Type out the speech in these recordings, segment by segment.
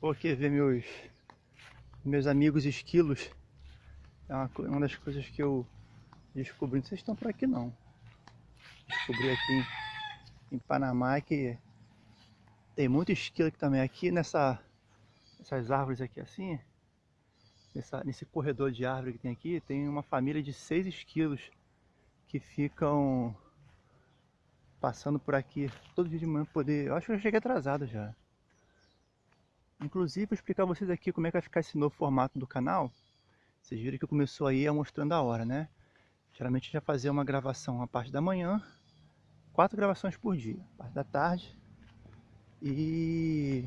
Vou aqui ver meus, meus amigos esquilos. É uma, uma das coisas que eu descobri. Não sei se estão por aqui não. Descobri aqui em, em Panamá que tem muito esquilo aqui também. Aqui nessa, nessas árvores aqui assim, nessa, nesse corredor de árvore que tem aqui, tem uma família de seis esquilos que ficam passando por aqui todo dia de manhã poder. Eu acho que eu cheguei atrasado já. Inclusive, vou explicar a vocês aqui como é que vai ficar esse novo formato do canal. Vocês viram que começou aí a mostrando a hora, né? Geralmente já fazia uma gravação a parte da manhã, quatro gravações por dia, parte da tarde e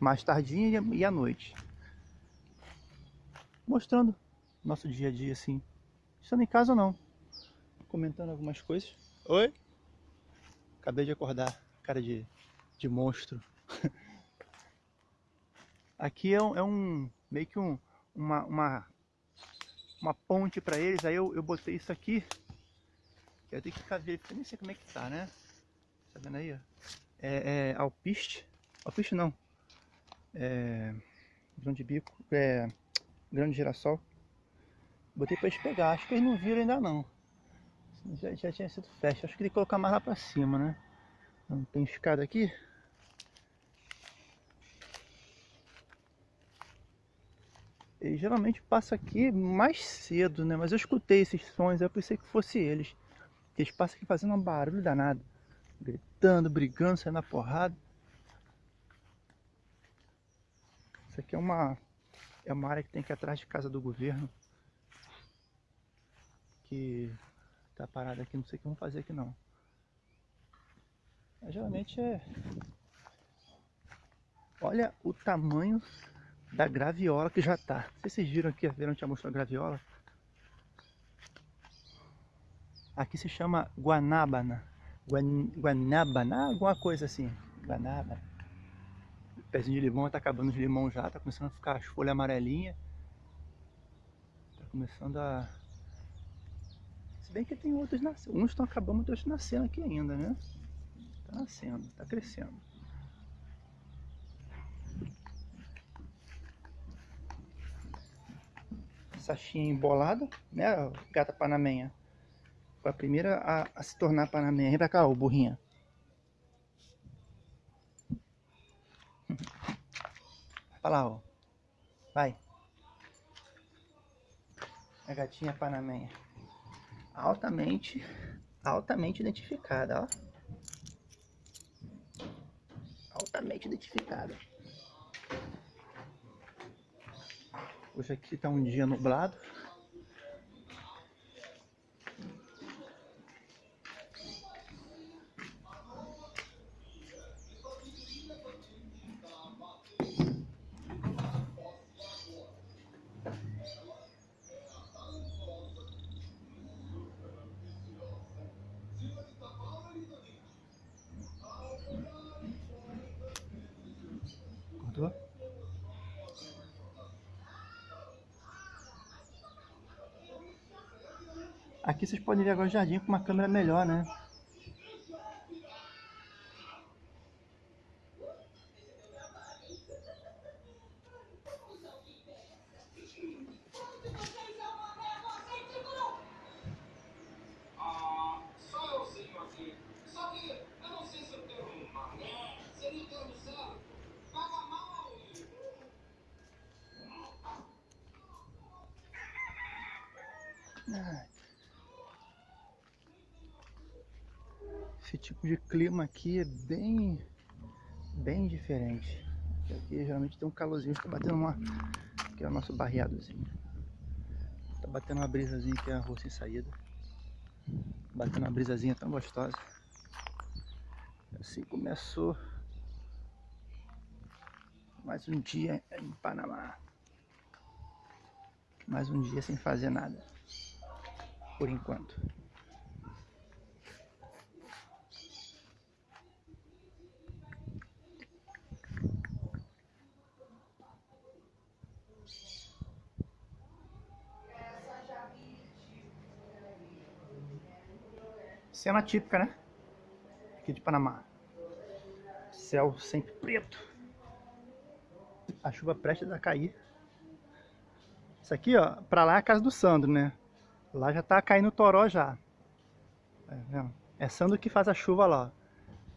mais tardinha e à noite. Mostrando nosso dia a dia assim. Estando em casa ou não. Comentando algumas coisas. Oi? Acabei de acordar, cara de, de monstro. Aqui é um, é um meio que um, uma, uma, uma ponte para eles. Aí eu, eu botei isso aqui. Eu tenho que ficar verificando, nem sei como é que tá, né? Tá vendo aí, ó? É, é alpiste. Alpiste não. É, grão de bico. É, grão de girassol. Botei para eles pegar. Acho que eles não viram ainda não. Já, já tinha sido festa. Acho que tem que colocar mais lá para cima, né? Não tem escada aqui. Ele geralmente passa aqui mais cedo, né? Mas eu escutei esses sons, eu pensei que fosse eles. Eles passam aqui fazendo um barulho danado. Gritando, brigando, saindo na porrada. Isso aqui é uma, é uma área que tem aqui atrás de casa do governo. Que tá parada aqui, não sei o que vamos fazer aqui não. Mas, geralmente é... Olha o tamanho da graviola que já tá. Vocês viram aqui, que já mostrou a graviola. Aqui se chama guanábana. Guan, guanábana, alguma coisa assim. Guanábana. Pezinho de limão tá acabando de limão já, tá começando a ficar as folhas amarelinhas. Tá começando a... Se bem que tem outros nascendo. Uns estão acabando, outros nascendo aqui ainda, né? Tá nascendo, tá crescendo. Sachinha embolada, né? Gata panamenha. Foi a primeira a, a se tornar panamenha. Vem pra cá, ô burrinha. Vai lá, ó. Vai. A gatinha panamenha. Altamente, altamente identificada, ó. Altamente identificada. Hoje aqui está um dia nublado. Acordou? Aqui vocês podem ver agora o jardim com uma câmera melhor, né? Esse tipo de clima aqui é bem, bem diferente. Aqui geralmente tem um calorzinho, está batendo uma, que é o nosso barreadozinho. Tá batendo uma brisazinha que é a rua sem saída. Batendo uma brisazinha tão gostosa. Assim começou mais um dia em Panamá. Mais um dia sem fazer nada. Por enquanto. Cena típica, né? Aqui de Panamá. Céu sempre preto. A chuva prestes a cair. Isso aqui, ó, pra lá é a casa do Sandro, né? Lá já tá caindo toró já. É, é Sandro que faz a chuva lá.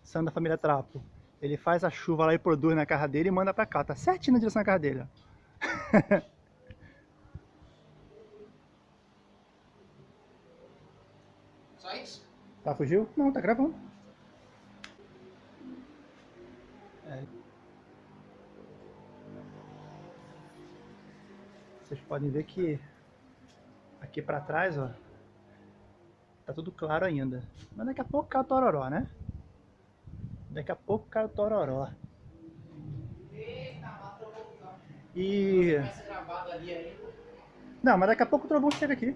Sandro da família Trapo. Ele faz a chuva lá e produz na casa dele e manda pra cá. Tá certinho na direção da casa dele, ó. Tá, fugiu? Não, tá gravando. É. Vocês podem ver que aqui pra trás, ó, tá tudo claro ainda. Mas daqui a pouco cai o tororó, né? Daqui a pouco cai o tororó. E... Não, mas daqui a pouco o trovão chega aqui.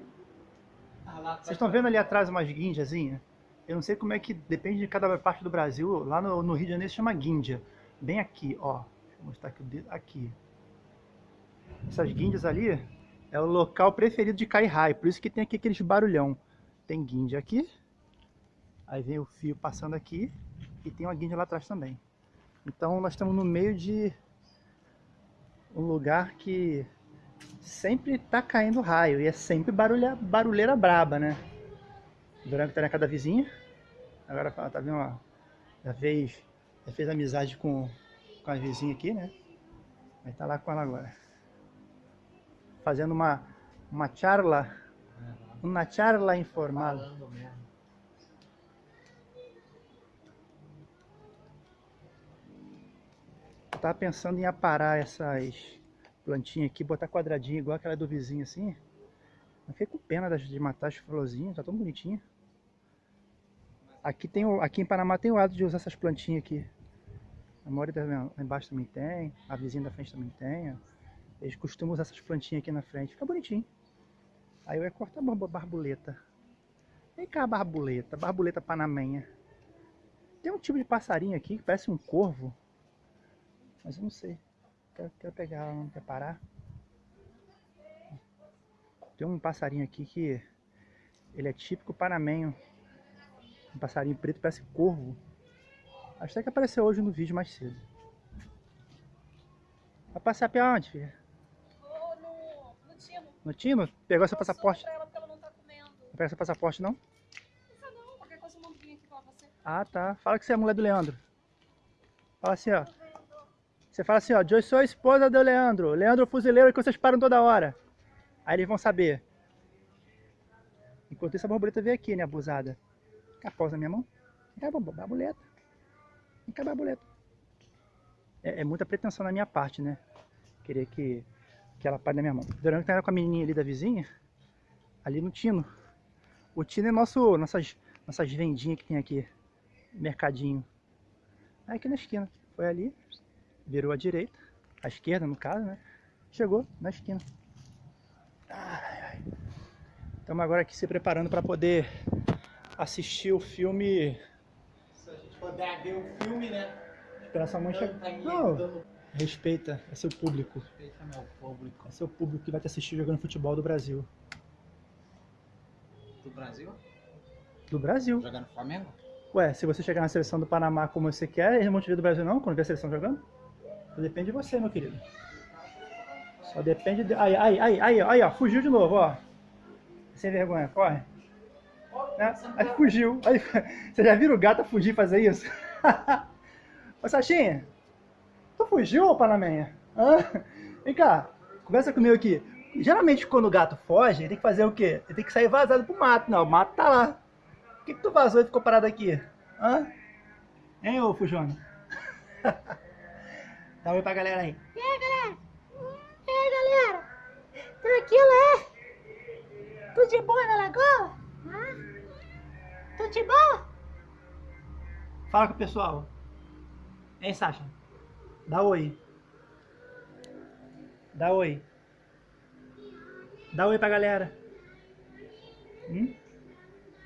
Ah, Vocês estão vendo ali atrás umas guinjazinhas? Eu não sei como é que depende de cada parte do Brasil. Lá no, no Rio de Janeiro chama guindia. Bem aqui, ó. Deixa eu mostrar aqui o dedo. Aqui. Essas guindias ali é o local preferido de cair raio. Por isso que tem aqui aqueles barulhão. Tem guindia aqui. Aí vem o fio passando aqui. E tem uma guindia lá atrás também. Então nós estamos no meio de um lugar que sempre tá caindo raio. E é sempre barulha, barulheira braba, né? Durango tá na casa da vizinha. Agora tá vendo, ó. Já fez, já fez amizade com, com a vizinha aqui, né? Vai tá lá com ela agora. Fazendo uma, uma charla. Uma charla informal. Falando mesmo. Eu tava pensando em aparar essas plantinhas aqui, botar quadradinho igual aquela do vizinho assim. Eu fiquei com pena de matar as florzinhas, tá tão bonitinha. Aqui, tem aqui em Panamá tem o hábito de usar essas plantinhas aqui. A maioria embaixo também tem, a vizinha da frente também tem. Eles costumam usar essas plantinhas aqui na frente, fica bonitinho. Aí eu ia cortar a barbuleta. Vem cá, barbuleta, barbuleta panamenha. Tem um tipo de passarinho aqui que parece um corvo. Mas eu não sei. Quero, quero pegar ela, não quer parar. Tem um passarinho aqui que ele é típico panamenho. Um passarinho preto, parece corvo. Acho até que apareceu hoje no vídeo mais cedo. Vai passar pra onde, filha? Vou no, no Tino. No Tino? Pegou seu passaporte? pra ela porque ela não tá comendo. Não pega seu passaporte não? Não, não, qualquer coisa eu mando vir aqui pra você. Ah, tá. Fala que você é a mulher do Leandro. Fala assim, ó. Você fala assim, ó, eu sou a esposa do Leandro. Leandro é o fuzileiro que vocês param toda hora. Aí eles vão saber. Enquanto isso a borboleta veio aqui, né, abusada. A pausa na minha mão. Vem cá, borboleta. Vem cá, borboleta. É, é muita pretensão na minha parte, né? Querer que, que ela pare na minha mão. Durante que tá com a menininha ali da vizinha, ali no Tino. O Tino é nosso, nossas, nossas vendinhas que tem aqui. Mercadinho. Aí aqui na esquina. Foi ali, virou à direita, à esquerda no caso, né? Chegou na esquina. Ai, ai. Estamos agora aqui se preparando para poder assistir o filme Se a gente puder ver o filme, né? Esperar sua mãe Tá Não, respeita, é seu público. respeito ao meu público É seu público que vai te assistir jogando futebol do Brasil. do Brasil. Do Brasil. Jogando Flamengo? Ué, se você chegar na seleção do Panamá como você quer, eles não vão te ver do Brasil não, quando vê a seleção jogando? Só depende de você, meu querido. Só depende de... Aí, aí, aí, aí, aí, ó, fugiu de novo, ó. Sem vergonha, corre. Né? Aí fugiu. Aí, você já viu o gato fugir fazer isso? Ô, Sachinha, tu fugiu, ô Panamenha? Hã? Vem cá, conversa comigo aqui. Geralmente quando o gato foge, ele tem que fazer o quê? Ele tem que sair vazado pro mato. Não, o mato tá lá. Por que, que tu vazou e ficou parado aqui? Hã? Hein, ô Fujona? Dá um oi pra galera aí. E aí, galera? E aí, galera? Tranquilo, é? Tudo de boa na lagoa? Tudo de boa? Fala com o pessoal. Hein, Sasha? Dá oi. Dá oi. Dá oi pra galera. Hum?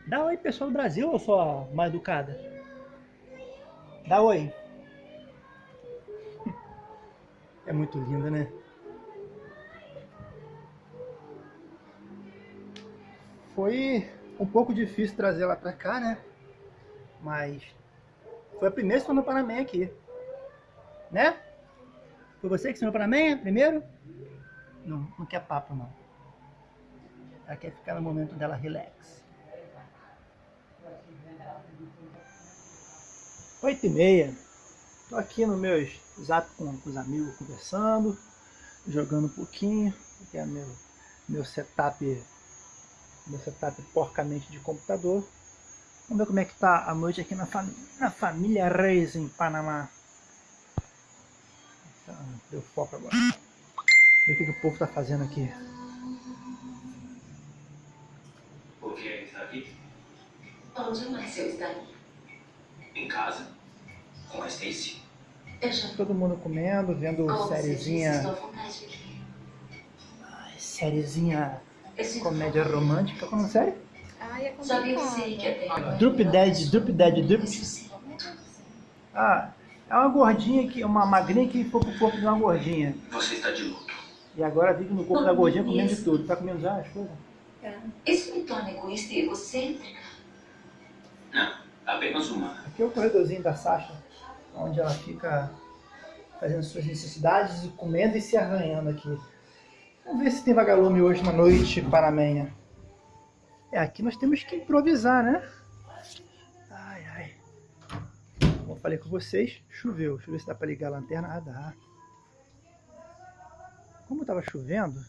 Dá oi, pessoal do Brasil, ou só mal educada? Dá oi. É muito linda, né? Foi um pouco difícil trazer ela pra cá, né? Mas foi a primeira que foi no Panamá aqui. Né? Foi você que ensinou para mim primeiro? Não, não quer papo não. Ela quer ficar no momento dela relax. Oito e meia. Tô aqui no meus zap com, com os amigos conversando, jogando um pouquinho. Aqui é meu, meu setup, meu setup porcamente de computador. Vamos ver como é que tá a noite aqui na, fam na família Reis em Panamá. Deu foco agora. Ver o que, que o povo tá fazendo aqui. Por que ele está aqui? Onde o Marcel está? Em casa? Com a Stacy? Eu já Todo mundo comendo, vendo Como você disse, sériezinha, comédia romântica. Como série? Ai, é vi complicado. você que até... Drup Dead, Drup Dead. Isso sim. Ah, é uma gordinha, que, uma magrinha que foi pro corpo de uma gordinha. Você está de luto. E agora vive no corpo da gordinha comendo de tudo. Tá comendo já as coisas? Isso me torna egoísta e egocêntrica. Não, apenas uma. Aqui é o corredorzinho da Sasha, onde ela fica fazendo suas necessidades, e comendo e se arranhando aqui. Vamos ver se tem vagalume hoje na noite panamenha. É, aqui nós temos que improvisar, né? Ai, ai. Como eu falei com vocês, choveu. Deixa eu ver se dá pra ligar a lanterna. Ah, dá. Como tava chovendo,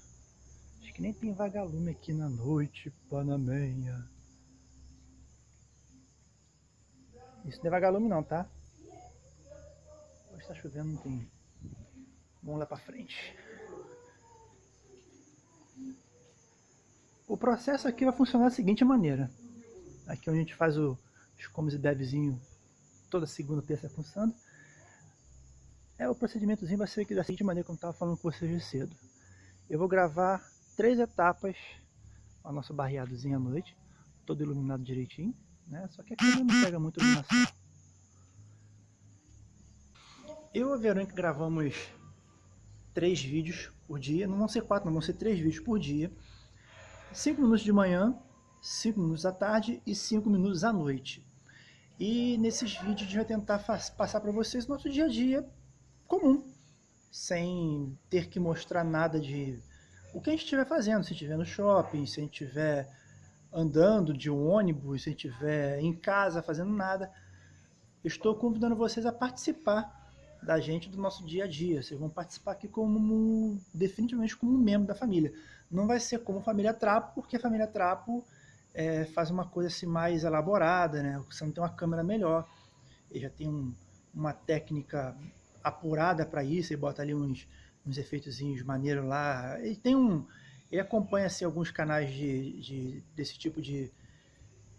acho que nem tem vagalume aqui na noite panamenha. Isso não é vagalume não, tá? Hoje tá chovendo, não tem. Vamos lá pra frente. O processo aqui vai funcionar da seguinte maneira. Aqui onde a gente faz o, os comes e bevezinho toda segunda, terça funcionando. É, o procedimentozinho vai ser da seguinte maneira, como eu estava falando com vocês de cedo. Eu vou gravar três etapas, a nossa barreadozinha à noite, todo iluminado direitinho, né? Só que aqui não pega muito iluminação. Eu e a Verônica gravamos três vídeos por dia, não vão ser quatro, não vão ser três vídeos por dia. Cinco minutos de manhã, cinco minutos à tarde e cinco minutos à noite. E nesses vídeos a gente vai tentar passar para vocês nosso dia a dia comum, sem ter que mostrar nada de o que a gente estiver fazendo, se estiver no shopping, se a gente estiver andando de um ônibus, se a gente estiver em casa fazendo nada. Estou convidando vocês a participar da gente do nosso dia a dia. Vocês vão participar aqui como definitivamente como um membro da família. Não vai ser como família Trapo, porque a família Trapo é, faz uma coisa assim mais elaborada, né? Você não tem uma câmera melhor, ele já tem um, uma técnica apurada para isso, ele bota ali uns, uns efeitozinhos maneiros lá. Ele tem um, ele acompanha assim, alguns canais de, de desse tipo de,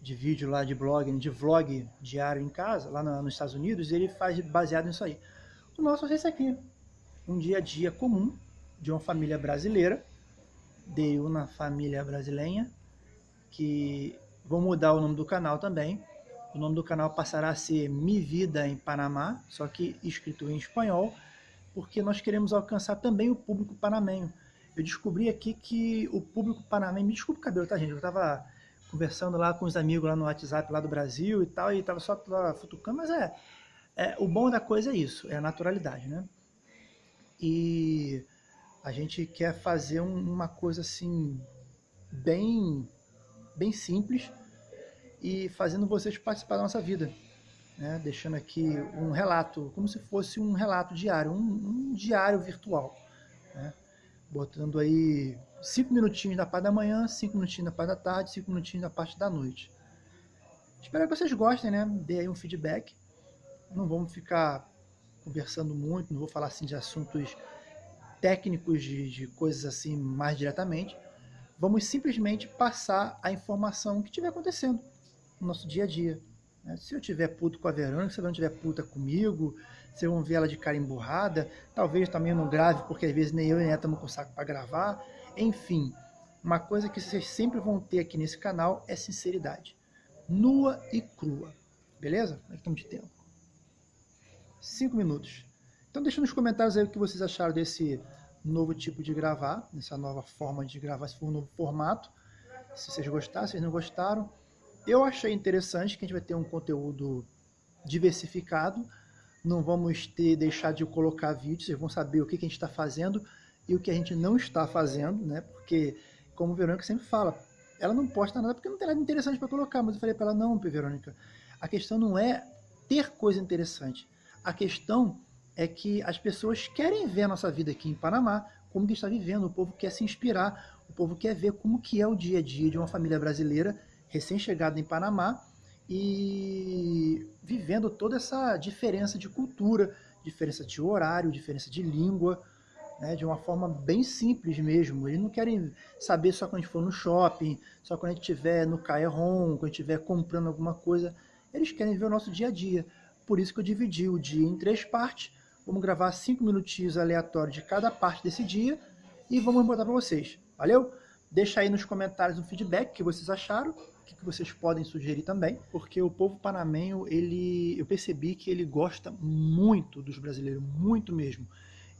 de vídeo lá de blog, de vlog diário em casa, lá no, nos Estados Unidos, ele faz baseado nisso aí. O nosso esse aqui, um dia a dia comum de uma família brasileira, de uma família brasileira, que vou mudar o nome do canal também. O nome do canal passará a ser Mi Vida em Panamá, só que escrito em espanhol, porque nós queremos alcançar também o público panamenho. Eu descobri aqui que o público panamenho, me desculpe o cabelo, tá gente? Eu estava conversando lá com os amigos lá no WhatsApp lá do Brasil e tal, e estava só futucando, mas é, é, o bom da coisa é isso, é a naturalidade, né? E a gente quer fazer um, uma coisa assim, bem, bem simples e fazendo vocês participar da nossa vida, né? Deixando aqui um relato, como se fosse um relato diário, um, um diário virtual, né? Botando aí cinco minutinhos da parte da manhã, cinco minutinhos da parte da tarde, cinco minutinhos da parte da noite. Espero que vocês gostem, né? Dê aí um feedback não vamos ficar conversando muito, não vou falar assim de assuntos técnicos, de, de coisas assim mais diretamente. Vamos simplesmente passar a informação que estiver acontecendo no nosso dia a dia. Né? Se eu tiver puto com a Verônica, se ela não tiver puta comigo, se vão ver ela de cara emburrada, talvez também não grave, porque às vezes nem eu nem ela estamos com saco para gravar. Enfim, uma coisa que vocês sempre vão ter aqui nesse canal é sinceridade. Nua e crua. Beleza? Que estamos de tempo? 5 minutos. Então deixa nos comentários aí o que vocês acharam desse novo tipo de gravar, dessa nova forma de gravar, se for um novo formato. Se vocês gostaram, se vocês não gostaram. Eu achei interessante que a gente vai ter um conteúdo diversificado, não vamos ter deixar de colocar vídeos, vocês vão saber o que, que a gente está fazendo e o que a gente não está fazendo, né? Porque, como Verônica sempre fala, ela não posta nada porque não tem nada interessante para colocar, mas eu falei para ela, não, Verônica, a questão não é ter coisa interessante, a questão é que as pessoas querem ver a nossa vida aqui em Panamá, como que está vivendo, o povo quer se inspirar, o povo quer ver como que é o dia a dia de uma família brasileira recém-chegada em Panamá e vivendo toda essa diferença de cultura, diferença de horário, diferença de língua, né, de uma forma bem simples mesmo. Eles não querem saber só quando a gente for no shopping, só quando a gente estiver no Caerron, quando a gente estiver comprando alguma coisa. Eles querem ver o nosso dia a dia. Por isso que eu dividi o dia em três partes. Vamos gravar cinco minutinhos aleatórios de cada parte desse dia e vamos botar para vocês. Valeu? Deixa aí nos comentários um feedback que vocês acharam, o que vocês podem sugerir também, porque o povo panamenho, ele, eu percebi que ele gosta muito dos brasileiros, muito mesmo.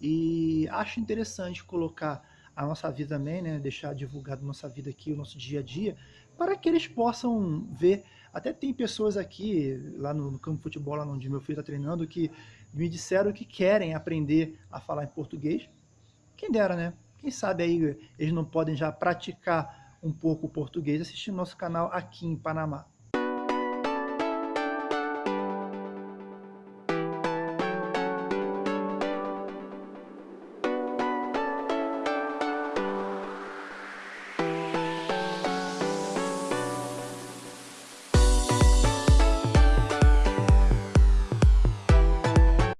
E acho interessante colocar a nossa vida também, né, deixar divulgado nossa vida aqui, o nosso dia a dia, para que eles possam ver. Até tem pessoas aqui, lá no, no campo de futebol, lá onde meu filho está treinando, que me disseram que querem aprender a falar em português. Quem dera, né? Quem sabe aí eles não podem já praticar um pouco o português assistindo nosso canal aqui em Panamá.